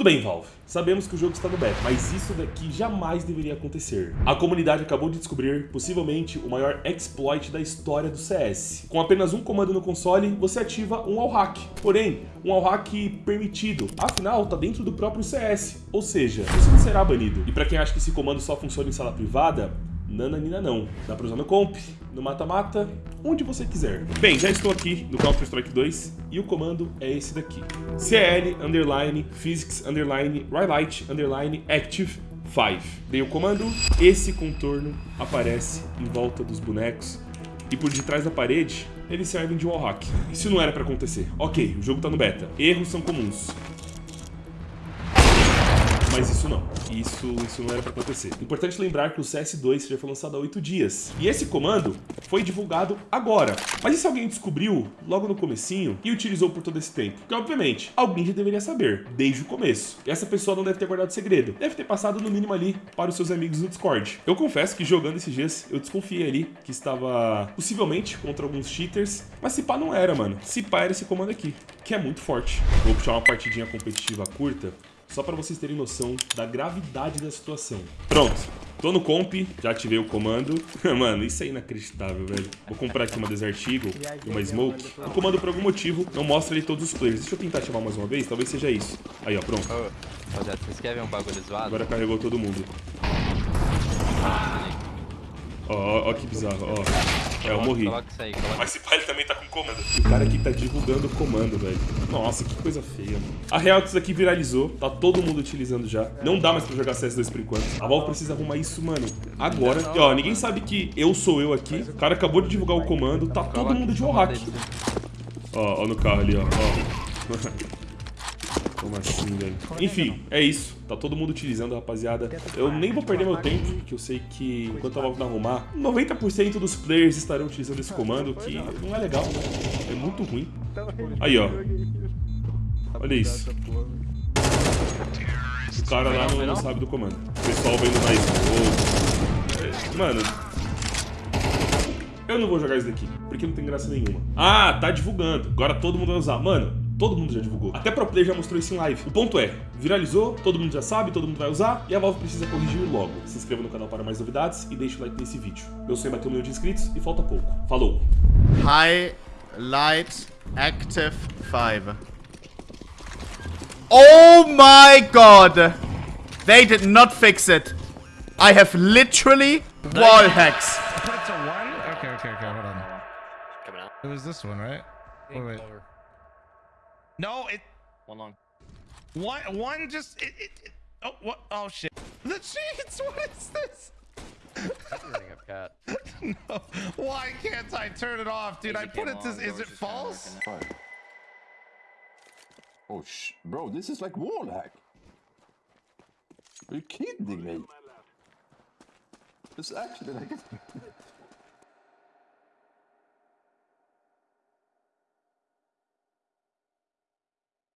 Tudo bem, Valve. Sabemos que o jogo está no beta, mas isso daqui jamais deveria acontecer. A comunidade acabou de descobrir, possivelmente, o maior exploit da história do CS. Com apenas um comando no console, você ativa um wallhack. Porém, um wallhack permitido. Afinal, está dentro do próprio CS. Ou seja, isso não será banido. E para quem acha que esse comando só funciona em sala privada, Nananina não. Dá pra usar no comp, no mata-mata, onde você quiser. Bem, já estou aqui no Counter-Strike 2 e o comando é esse daqui. CL, underline, physics, underline, underline, active, 5. Dei o comando, esse contorno aparece em volta dos bonecos e por detrás da parede eles servem de wallhack. Isso não era pra acontecer. Ok, o jogo tá no beta. Erros são comuns. Mas isso não. Isso, isso não era para acontecer. Importante lembrar que o CS2 já foi lançado há 8 dias. E esse comando foi divulgado agora. Mas e se alguém descobriu logo no comecinho e utilizou por todo esse tempo? Porque, obviamente, alguém já deveria saber, desde o começo. E essa pessoa não deve ter guardado segredo. Deve ter passado no mínimo ali para os seus amigos no Discord. Eu confesso que jogando esses dias, eu desconfiei ali que estava possivelmente contra alguns cheaters. Mas se pá não era, mano. Se pá era esse comando aqui, que é muito forte. Vou puxar uma partidinha competitiva curta só para vocês terem noção da gravidade da situação. Pronto, tô no comp, já ativei o comando. Mano, isso é inacreditável, velho. Vou comprar aqui uma Desert Eagle e uma Smoke. O comando, por algum motivo, não mostra ali todos os players. Deixa eu tentar ativar mais uma vez, talvez seja isso. Aí, ó, pronto. Ô, rapaziada, vocês querem ver um bagulho zoado? Agora carregou todo mundo. Ó, ó, ó que bizarro, ó. É, eu morri. Coloca isso aí, coloca. Mas esse pai também tá com comando. O cara aqui tá divulgando o comando, velho. Nossa, que coisa feia, mano. A real é que isso aqui viralizou, tá todo mundo utilizando já. Não dá mais pra jogar CS2 por enquanto. A Valve precisa arrumar isso, mano, agora. E ó, ninguém sabe que eu sou eu aqui. O cara acabou de divulgar o comando, tá todo mundo de wallhack. Ó, ó no carro ali, ó. ó. Como assim, velho? Enfim, é isso. Tá todo mundo utilizando, rapaziada. Eu nem vou perder meu tempo, porque eu sei que enquanto a Valve não arrumar, 90% dos players estarão utilizando esse comando, que não é legal. É muito ruim. Aí, ó. Olha isso. O cara lá não, não sabe do comando. O pessoal vendo mais. Mano, eu não vou jogar isso daqui, porque não tem graça nenhuma. Ah, tá divulgando. Agora todo mundo vai usar. Mano, todo mundo já divulgou. Até Pro Player já mostrou isso em live. O ponto é, viralizou, todo mundo já sabe, todo mundo vai usar, e a Valve precisa corrigir logo. Se inscreva no canal para mais novidades e deixe o like nesse vídeo. Meu sonho é bater um milhão de inscritos e falta pouco. Falou! High Light Active 5. Oh my god! They did not fix it. I have literally wall hacks. Put it to one? Okay, okay, okay, hold on. Coming out. It was this one, right? Wait, wait. No, it One long. one one just it, it, it oh what oh shit. The cheats, what is this? Running up cat. no. Why can't I turn it off, dude? I put game it to is it false? Oh, sh bro, this is like wall hack. Are you kidding me? It's actually like